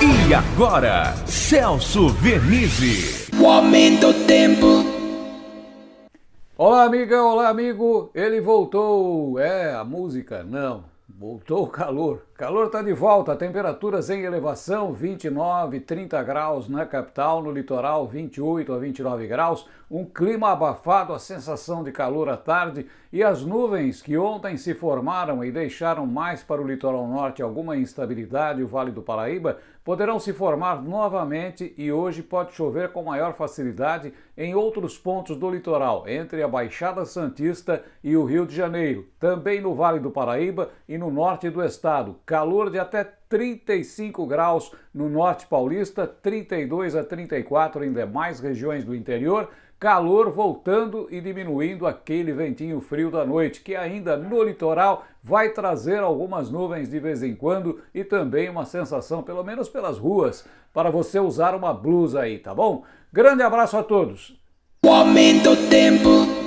E agora, Celso Vernizzi. O aumento do tempo. Olá, amiga, olá, amigo. Ele voltou. É, a música, não. Voltou o calor. Calor está de volta, temperaturas em elevação, 29, 30 graus na capital, no litoral 28 a 29 graus, um clima abafado, a sensação de calor à tarde. E as nuvens que ontem se formaram e deixaram mais para o litoral norte alguma instabilidade, o Vale do Paraíba, poderão se formar novamente e hoje pode chover com maior facilidade em outros pontos do litoral, entre a Baixada Santista e o Rio de Janeiro, também no Vale do Paraíba e no norte do estado calor de até 35 graus no norte paulista, 32 a 34 em demais regiões do interior, calor voltando e diminuindo aquele ventinho frio da noite, que ainda no litoral vai trazer algumas nuvens de vez em quando e também uma sensação, pelo menos pelas ruas, para você usar uma blusa aí, tá bom? Grande abraço a todos! O aumento do tempo.